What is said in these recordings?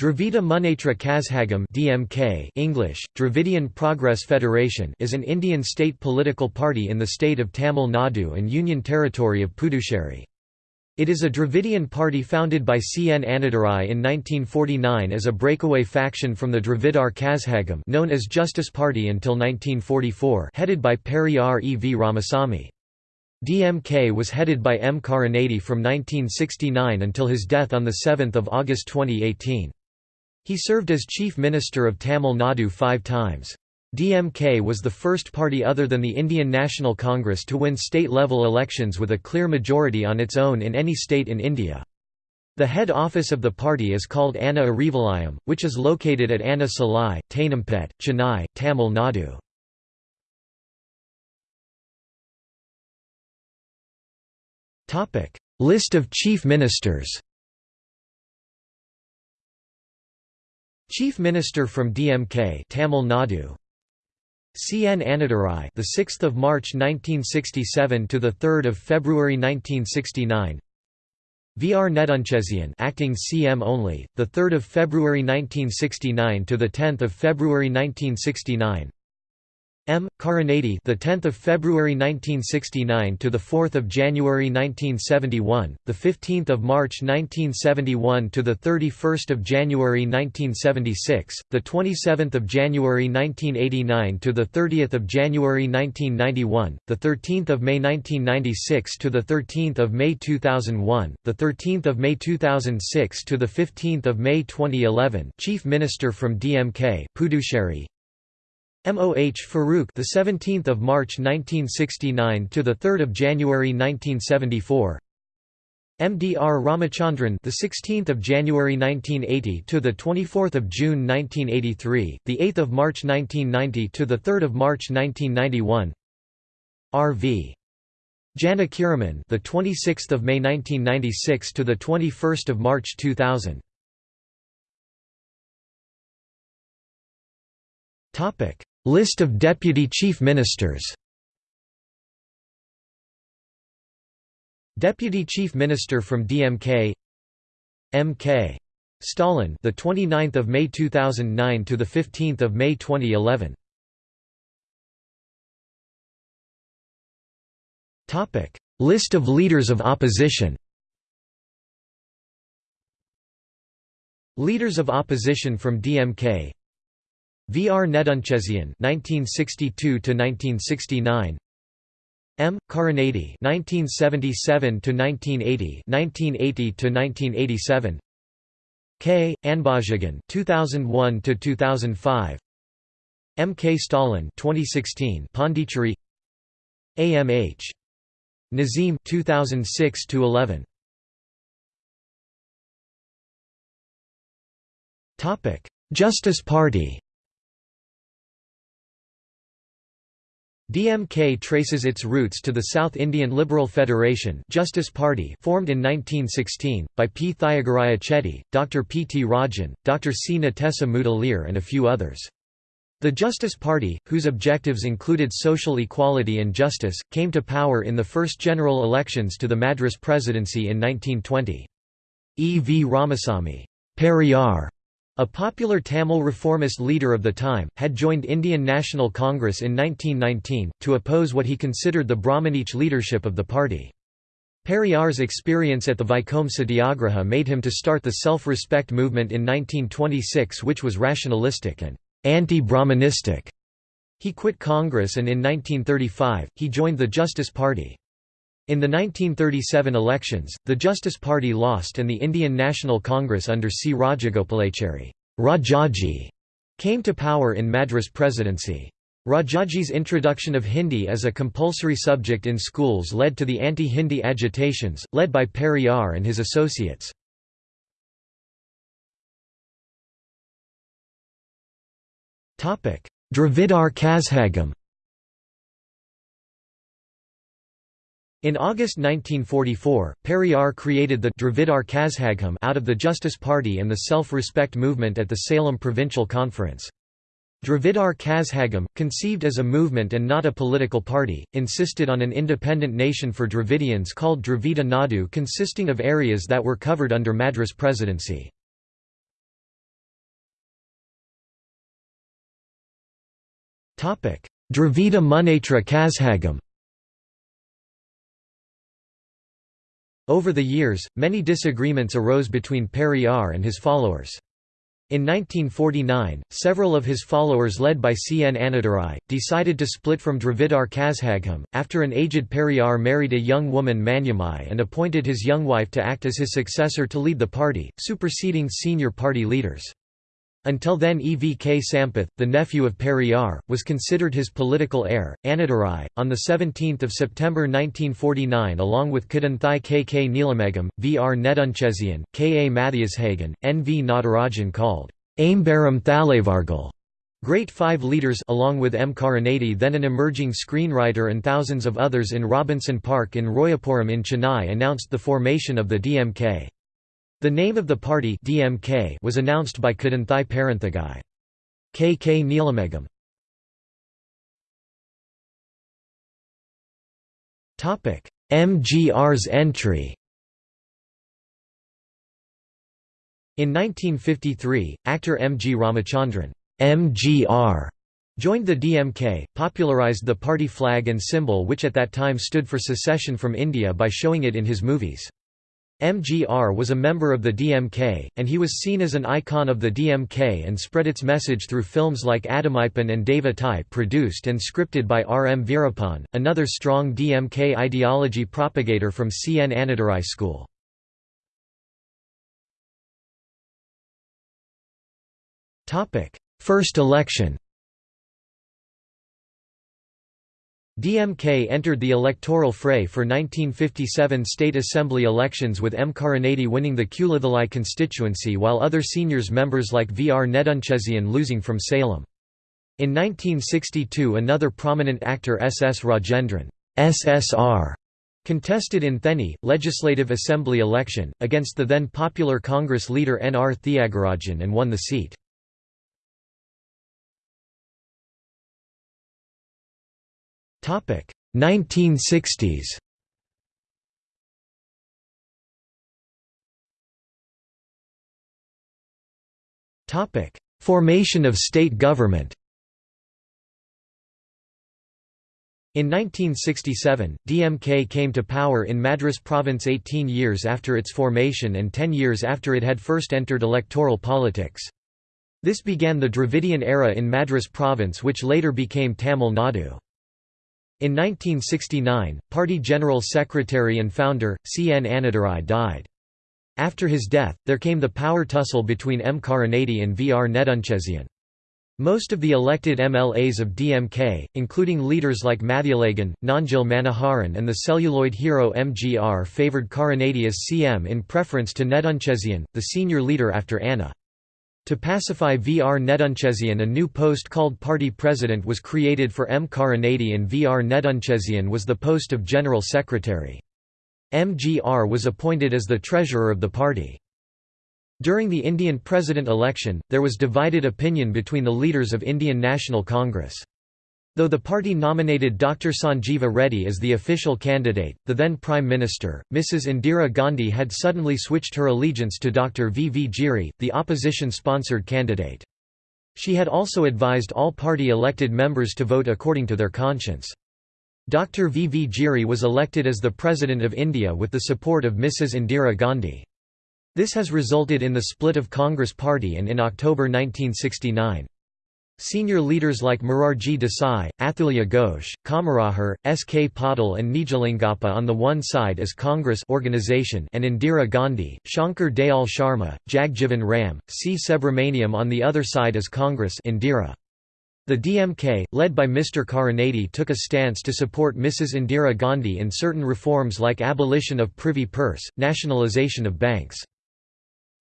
Dravida Munnetra Kazhagam (DMK) English Dravidian Progress Federation is an Indian state political party in the state of Tamil Nadu and Union Territory of Puducherry. It is a Dravidian party founded by C. N. Annadurai in 1949 as a breakaway faction from the Dravidar Kazhagam known as Justice Party until 1944 headed by Periyar E. V. Ramasamy. DMK was headed by M. Karunanidhi from 1969 until his death on 7 August 2018. He served as Chief Minister of Tamil Nadu five times. DMK was the first party other than the Indian National Congress to win state-level elections with a clear majority on its own in any state in India. The head office of the party is called Anna Arivalayam, which is located at Anna Salai, Teynampet, Chennai, Tamil Nadu. List of chief ministers Chief Minister from DMK Tamil Nadu C. N. Annadurai the 6th of March 1967 to the 3rd of February 1969 V. R. Nedunchezhian acting CM only the 3rd of February 1969 to the 10th of February 1969 M. Karunanidhi, the 10th of February 1969 to the 4th of January 1971, the 15th of March 1971 to the 31st of January 1976, the 27th of January 1989 to the 30th of January 1991, the 13th of May 1996 to the 13th of May 2001, the 13th of May 2006 to the 15th of May 2011, Chief Minister from DMK, Puducherry, MOH Farooq the 17th of March 1969 to the 3rd of January 1974 MDR Ramachandran the 16th of January 1980 to the 24th of June 1983 the 8th of March 1990 to the 3rd of March 1991 RV Janakiraman the 26th of May 1996 to the 21st of March 2000 Topic List of Deputy Chief Ministers. Deputy Chief Minister from DMK M.K. Stalin the 29th of May 2009 to the 15th of May 2011 Topic. List of leaders of opposition. Leaders of opposition from DMK V. R. Nedunchezhian (1962–1969), M. Karunanidhi (1977–1980), 1980–1987, K. Anbazhagan (2001–2005), M. K. Stalin (2016), Pondicherry, A. M. H. Nazim (2006–11). Topic: Justice Party. DMK traces its roots to the South Indian Liberal Federation Justice Party formed in 1916, by P. Thyagaraya Chetty, Dr. P. T. Rajan, Dr. C. Natesa Mudaliar and a few others. The Justice Party, whose objectives included social equality and justice, came to power in the first general elections to the Madras presidency in 1920. E. V. Ramasamy Periyar a popular Tamil reformist leader of the time, had joined Indian National Congress in 1919, to oppose what he considered the Brahmanich leadership of the party. Periyar's experience at the Vaikom Satyagraha made him to start the self-respect movement in 1926 which was rationalistic and anti-Brahmanistic. He quit Congress and in 1935, he joined the Justice Party. In the 1937 elections, the Justice Party lost and the Indian National Congress under C. Rajagopalachari Rajaji came to power in Madras presidency. Rajaji's introduction of Hindi as a compulsory subject in schools led to the anti-Hindi agitations, led by Periyar and his associates. Dravidar Kazhagam In August 1944, Periyar created the Dravidar Kazhagam out of the Justice Party and the Self-Respect Movement at the Salem Provincial Conference. Dravidar Kazhagam, conceived as a movement and not a political party, insisted on an independent nation for Dravidians called Dravida Nadu consisting of areas that were covered under Madras presidency. Dravida Munnetra Kazhagam Over the years, many disagreements arose between Periyar and his followers. In 1949, several of his followers led by C. N. Annadurai, decided to split from Dravidar Kazhagam, after an aged Periyar married a young woman Maniammai and appointed his young wife to act as his successor to lead the party, superseding senior party leaders. Until then Evk Sampath, the nephew of Periyar, was considered his political heir. Annadurai, on 17 September 1949 along with Kadanthay K. K. Neelamegam, V. R. Nedunchezian, K. A. Mathialagan, N. V. Natarajan called Aimbaram Thalavargal. Great Five Leaders along with M. Karunanidhi then an emerging screenwriter and thousands of others in Robinson Park in Royapuram in Chennai announced the formation of the DMK. The name of the party DMK was announced by Kadanthay Paranthagai. K. K. Neelamegam MGR's entry In 1953, actor M. G. Ramachandran MGR joined the DMK, popularized the party flag and symbol which at that time stood for secession from India by showing it in his movies. MGR was a member of the DMK, and he was seen as an icon of the DMK and spread its message through films like Adamaipan and Deva Thai produced and scripted by R. M. Veerappan, another strong DMK ideology propagator from C. N. Annadurai school. First election DMK entered the electoral fray for 1957 state assembly elections with M. Karunanidhi winning the Kulathalai constituency while other seniors members like V. R. Nedunchezian losing from Salem. In 1962 another prominent actor S. S. Rajendran SSR contested in Theni, Legislative Assembly election, against the then popular Congress leader N. R. Thiagarajan and won the seat. 1960s Topic: Formation of state government In 1967, DMK came to power in Madras province 18 years after its formation and 10 years after it had first entered electoral politics. This began the Dravidian era in Madras province which later became Tamil Nadu. In 1969, party general secretary and founder, C. N. Annadurai died. After his death, there came the power tussle between M. Karunanidhi and V. R. Nedunchezian. Most of the elected MLAs of DMK, including leaders like Mathialagan, Nanjil Manoharan and the celluloid hero MGR favoured Karunanidhi as CM in preference to Nedunchezian, the senior leader after Anna. To pacify V. R. Nedunchezian a new post called Party President was created for M. Karunanidhi and V. R. Nedunchezian was the post of General Secretary. MGR was appointed as the treasurer of the party. During the Indian president election, there was divided opinion between the leaders of Indian National Congress. Though the party nominated Dr. Sanjeeva Reddy as the official candidate, the then Prime Minister, Mrs. Indira Gandhi had suddenly switched her allegiance to Dr. V. V. Giri, the opposition-sponsored candidate. She had also advised all party elected members to vote according to their conscience. Dr. V. V. Giri was elected as the President of India with the support of Mrs. Indira Gandhi. This has resulted in the split of Congress Party and in October 1969. Senior leaders like Morarji Desai, Athulya Ghosh, Kamarajar, S. K. Patil and Nijalingappa on the one side as Congress organization and Indira Gandhi, Shankar Dayal Sharma, Jagjivan Ram, C. Subramaniam on the other side as Congress Indira. The DMK, led by Mr. Karunanidhi took a stance to support Mrs. Indira Gandhi in certain reforms like abolition of privy purse, nationalisation of banks.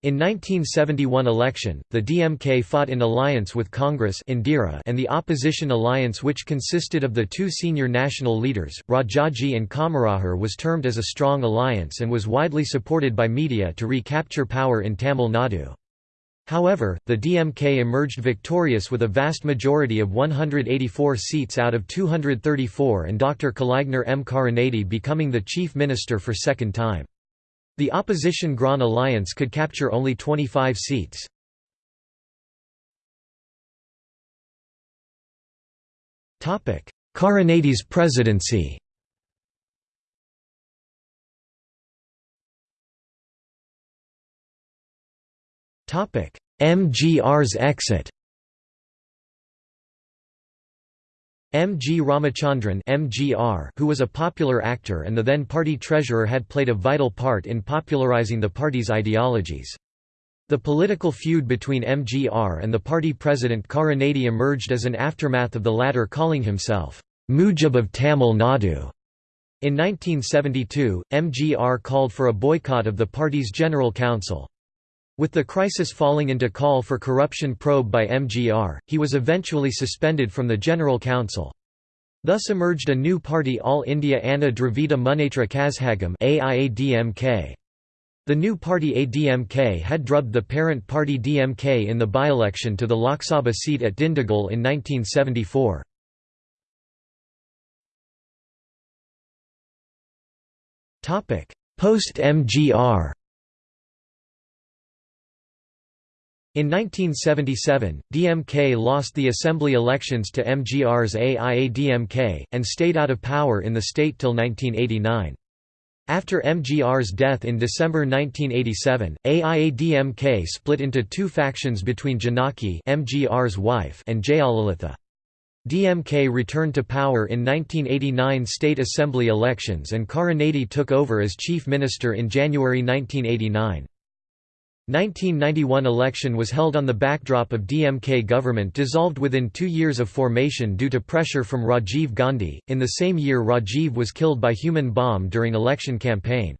In 1971 election, the DMK fought in alliance with Congress Indira and the opposition alliance which consisted of the two senior national leaders, Rajaji and Kamarajar was termed as a strong alliance and was widely supported by media to recapture power in Tamil Nadu. However, the DMK emerged victorious with a vast majority of 184 seats out of 234 and Dr. Kalaignar M. Karunanidhi becoming the chief minister for second time. The opposition Grand Alliance could capture only 25 seats. Karunanidhi's presidency. Topic. MGR's exit M. G. Ramachandran MGR, who was a popular actor and the then party treasurer had played a vital part in popularizing the party's ideologies. The political feud between MGR and the party president Karunanidhi emerged as an aftermath of the latter calling himself, Mujib of Tamil Nadu. In 1972, MGR called for a boycott of the party's General Council. With the crisis falling into call for corruption probe by MGR, he was eventually suspended from the General Council. Thus emerged a new party All India Anna Dravida Munnetra Kazhagam The new party ADMK had drubbed the parent party DMK in the by-election to the Lok Sabha seat at Dindigul in 1974. Post-MGR In 1977, DMK lost the assembly elections to MGR's AIADMK, and stayed out of power in the state till 1989. After MGR's death in December 1987, AIADMK split into two factions between Janaki MGR's wife and Jayalalitha. DMK returned to power in 1989 state assembly elections and Karunanidhi took over as chief minister in January 1989. 1991 election was held on the backdrop of DMK government dissolved within two years of formation due to pressure from Rajiv Gandhi. In the same year Rajiv was killed by human bomb during election campaign.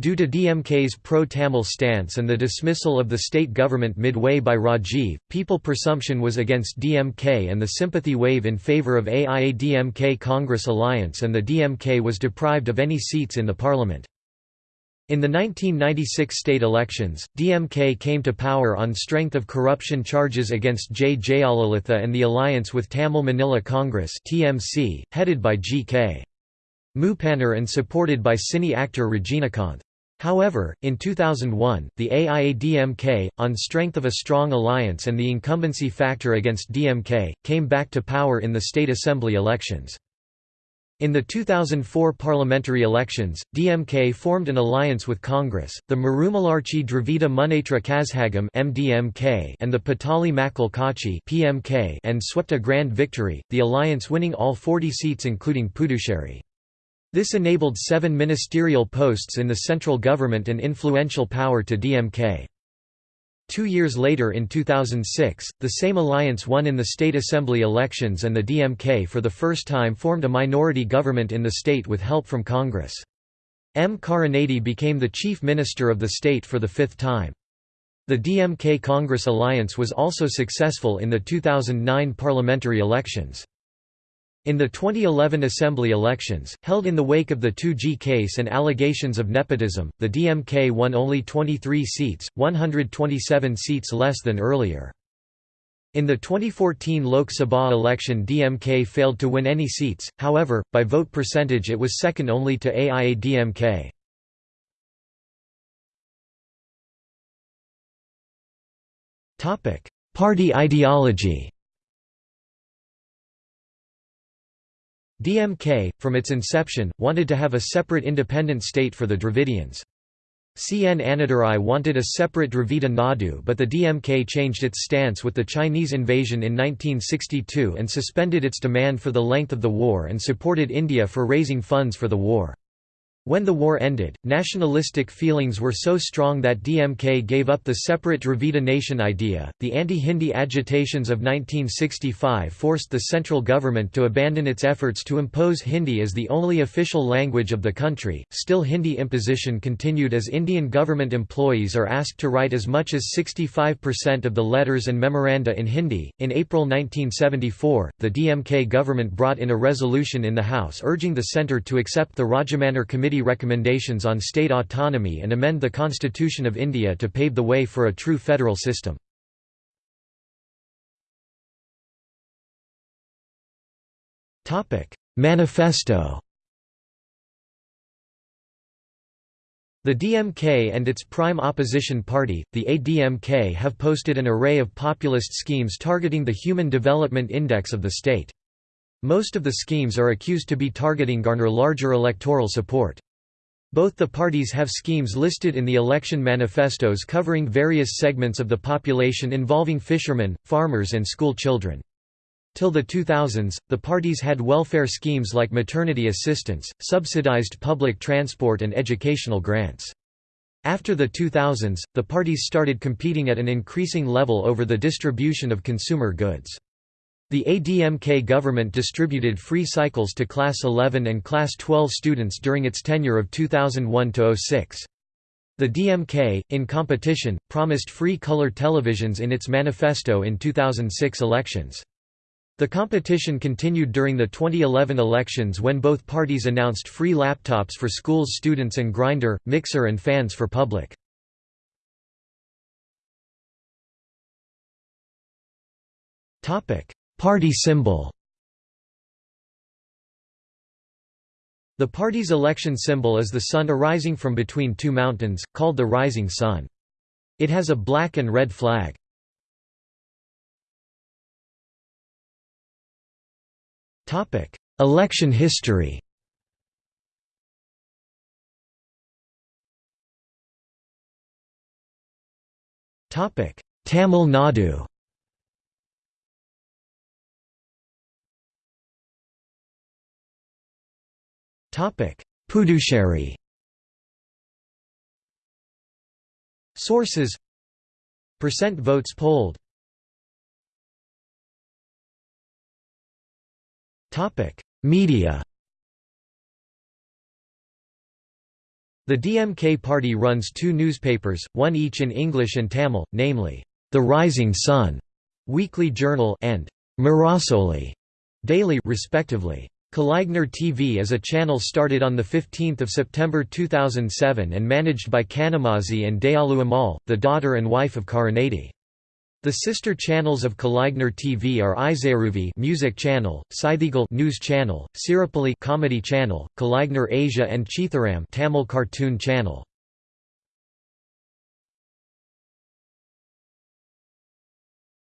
Due to DMK's pro-Tamil stance and the dismissal of the state government midway by Rajiv, people presumption was against DMK and the sympathy wave in favour of AIA-DMK Congress alliance and the DMK was deprived of any seats in the parliament. In the 1996 state elections, DMK came to power on strength of corruption charges against J. Jayalalitha and the alliance with Tamil Maanila Congress (TMC), headed by G.K. Moopanar and supported by cine actor Rajinikanth. However, in 2001, the AIA-DMK, on strength of a strong alliance and the incumbency factor against DMK, came back to power in the state assembly elections. In the 2004 parliamentary elections, DMK formed an alliance with Congress, the Marumalarchi Dravida Munnetra Kazhagam (MDMK) and the Pattali Makkal Katchi (PMK) and swept a grand victory, the alliance winning all 40 seats including Puducherry. This enabled seven ministerial posts in the central government and influential power to DMK. Two years later in 2006, the same alliance won in the state assembly elections and the DMK for the first time formed a minority government in the state with help from Congress. M. Karunanidhi became the chief minister of the state for the fifth time. The DMK Congress alliance was also successful in the 2009 parliamentary elections. In the 2011 assembly elections, held in the wake of the 2G case and allegations of nepotism, the DMK won only 23 seats, 127 seats less than earlier. In the 2014 Lok Sabha election DMK failed to win any seats, however, by vote percentage it was second only to AIA-DMK. Party ideology DMK, from its inception, wanted to have a separate independent state for the Dravidians. CN Annadurai wanted a separate Dravida Nadu but the DMK changed its stance with the Chinese invasion in 1962 and suspended its demand for the length of the war and supported India for raising funds for the war. When the war ended, nationalistic feelings were so strong that DMK gave up the separate Dravida nation idea. The anti Hindi agitations of 1965 forced the central government to abandon its efforts to impose Hindi as the only official language of the country. Still, Hindi imposition continued as Indian government employees are asked to write as much as 65% of the letters and memoranda in Hindi. In April 1974, the DMK government brought in a resolution in the House urging the centre to accept the Rajamannar Committee Committee recommendations on state autonomy and amend the Constitution of India to pave the way for a true federal system. Manifesto The DMK and its prime opposition party, the ADMK have posted an array of populist schemes targeting the Human Development Index of the state. Most of the schemes are accused to be targeting garner larger electoral support. Both the parties have schemes listed in the election manifestos covering various segments of the population involving fishermen, farmers and school children. Till the 2000s, the parties had welfare schemes like maternity assistance, subsidized public transport and educational grants. After the 2000s, the parties started competing at an increasing level over the distribution of consumer goods. The ADMK government distributed free cycles to Class 11 and Class 12 students during its tenure of 2001–06. The DMK, in competition, promised free color televisions in its manifesto in 2006 elections. The competition continued during the 2011 elections when both parties announced free laptops for schools students and grinder, mixer and fans for public. Topic: Party symbol The party's election symbol is the sun arising from between two mountains, called the rising sun. It has a black and red flag. Election history Tamil Nadu Puducherry. Sources. Percent votes polled. Media. The DMK party runs two newspapers, one each in English and Tamil, namely, The Rising Sun weekly journal and Murasoli daily respectively. Kalaignar TV is a channel started on 15 September 2007 and managed by Kanimozhi and Dayalu Ammal, the daughter and wife of Karunanidhi. The sister channels of Kalaignar TV are Isaiaruvi Music Channel, Seithigal News Channel, Siripoli Comedy Channel, Kalaignar Asia and Chithiram Tamil Cartoon Channel.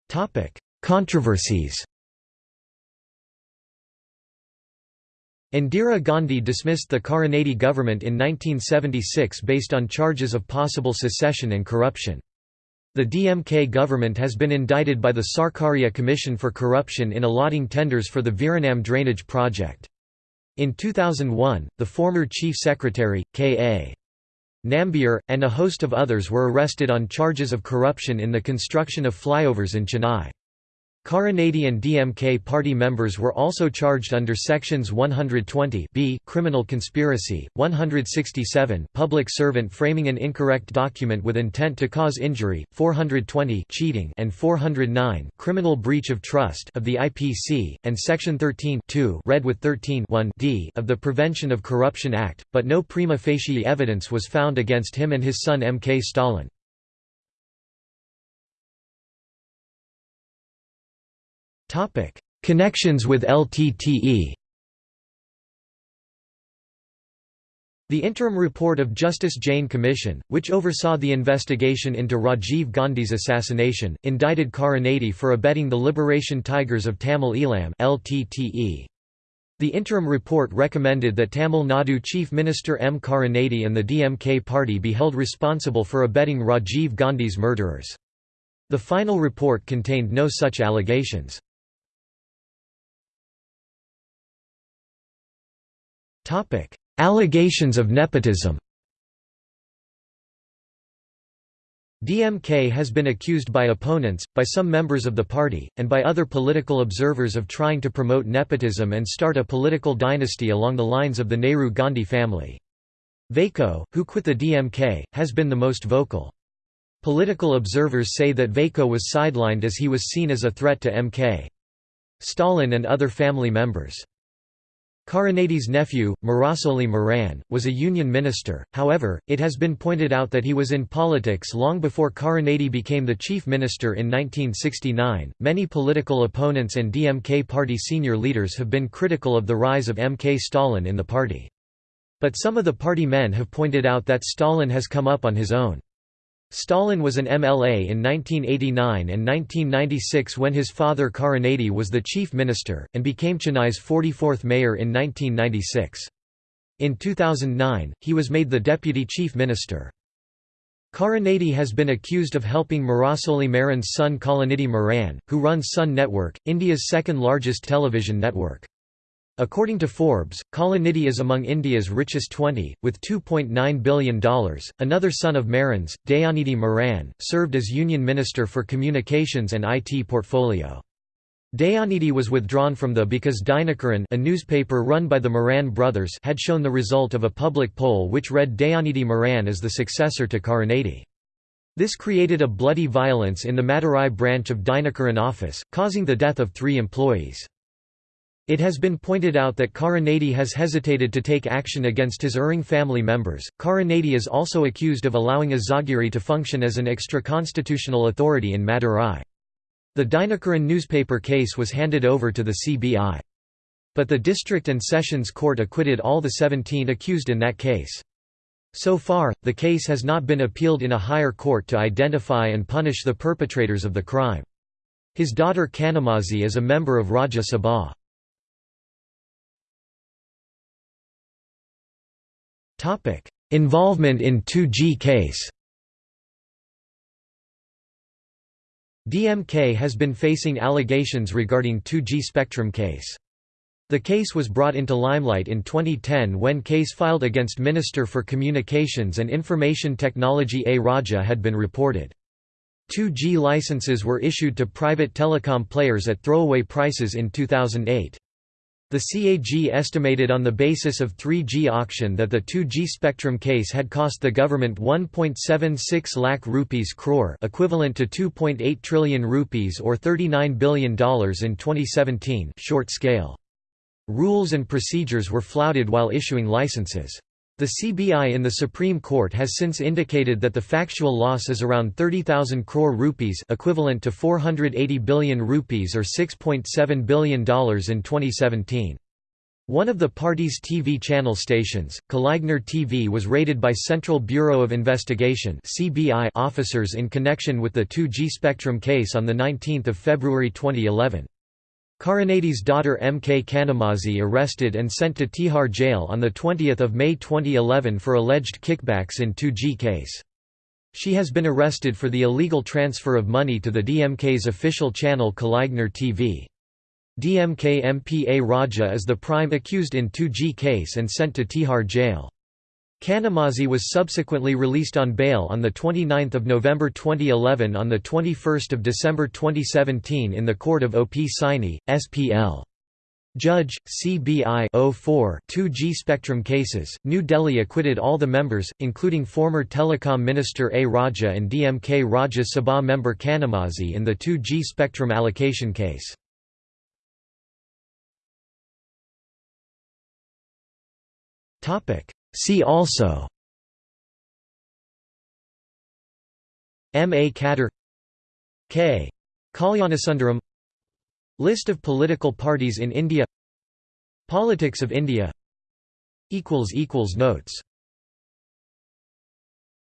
Topic: Controversies Indira Gandhi dismissed the Karunanidhi government in 1976 based on charges of possible secession and corruption. The DMK government has been indicted by the Sarkaria Commission for Corruption in allotting tenders for the Veeranam drainage project. In 2001, the former Chief Secretary, K.A. Nambiar, and a host of others were arrested on charges of corruption in the construction of flyovers in Chennai. Karunanidhi and DMK party members were also charged under sections 120 b criminal conspiracy, 167 public servant framing an incorrect document with intent to cause injury, 420 cheating and 409 criminal breach of trust of the IPC and section 13 read with 13 d of the Prevention of Corruption Act, but no prima facie evidence was found against him and his son M. K. Stalin. Topic: Connections with LTTE. The interim report of Justice Jain Commission, which oversaw the investigation into Rajiv Gandhi's assassination, indicted Karunanidhi for abetting the Liberation Tigers of Tamil Eelam (LTTE). The interim report recommended that Tamil Nadu Chief Minister M. Karunanidhi and the DMK party be held responsible for abetting Rajiv Gandhi's murderers. The final report contained no such allegations. Topic: Allegations of nepotism. DMK has been accused by opponents, by some members of the party, and by other political observers of trying to promote nepotism and start a political dynasty along the lines of the Nehru-Gandhi family. Vaiko, who quit the DMK, has been the most vocal. Political observers say that Vaiko was sidelined as he was seen as a threat to MK. Stalin and other family members. Karunanidhi's nephew, Murasoli Maran, was a union minister, however, it has been pointed out that he was in politics long before Karunanidhi became the chief minister in 1969. Many political opponents and DMK party senior leaders have been critical of the rise of MK Stalin in the party. But some of the party men have pointed out that Stalin has come up on his own. Stalin was an MLA in 1989 and 1996 when his father Karunanidhi was the chief minister, and became Chennai's 44th mayor in 1996. In 2009, he was made the deputy chief minister. Karunanidhi has been accused of helping Murasoli Maran's son Kalanidhi Maran, who runs Sun Network, India's second largest television network. According to Forbes, Kalanidhi is among India's richest 20, with $2.9 billion. Another son of Maran's, Dayanidhi Maran, served as Union Minister for Communications and IT Portfolio. Dayanidhi was withdrawn from the because Dinakaran a newspaper run by the Maran brothers had shown the result of a public poll which read Dayanidhi Maran as the successor to Karunanidhi. This created a bloody violence in the Madurai branch of Dinakaran office, causing the death of three employees. It has been pointed out that Karunanidhi has hesitated to take action against his erring family members. Karunanidhi is also accused of allowing Azhagiri to function as an extra-constitutional authority in Madurai. The Dinakaran newspaper case was handed over to the CBI. But the district and sessions court acquitted all the 17 accused in that case. So far, the case has not been appealed in a higher court to identify and punish the perpetrators of the crime. His daughter Kanimozhi is a member of Rajya Sabha. Topic: Involvement in 2G case. DMK has been facing allegations regarding 2G spectrum case. The case was brought into limelight in 2010 when case filed against Minister for Communications and Information Technology A. Raja had been reported. 2G licenses were issued to private telecom players at throwaway prices in 2008. The CAG estimated on the basis of 3G auction that the 2G spectrum case had cost the government 1.76 lakh rupees crore equivalent to 2.8 trillion rupees or $39 billion in 2017 short scale. Rules and procedures were flouted while issuing licenses. The CBI in the Supreme Court has since indicated that the factual loss is around 30,000 crore rupees equivalent to 480 billion rupees or $6.7 billion in 2017. One of the party's TV channel stations, Kalaignar TV was raided by Central Bureau of Investigation officers in connection with the 2G spectrum case on 19 February 2011. Karunanidhi's daughter M. K. Kanimozhi arrested and sent to Tihar jail on 20 May 2011 for alleged kickbacks in 2G case. She has been arrested for the illegal transfer of money to the DMK's official channel Kalaignar TV. DMK MP A. Raja is the prime accused in 2G case and sent to Tihar jail. Kanimozhi was subsequently released on bail on 29 November 2011 on 21 December 2017 in the court of OP Saini, SPL. Judge, CBI 04 2G Spectrum cases, New Delhi acquitted all the members, including former Telecom Minister A. Raja and DMK Rajya Sabha member Kanimozhi in the 2G Spectrum allocation case. See also M. A. Kadir K. Kalyanasundaram List of political parties in India Politics of India Notes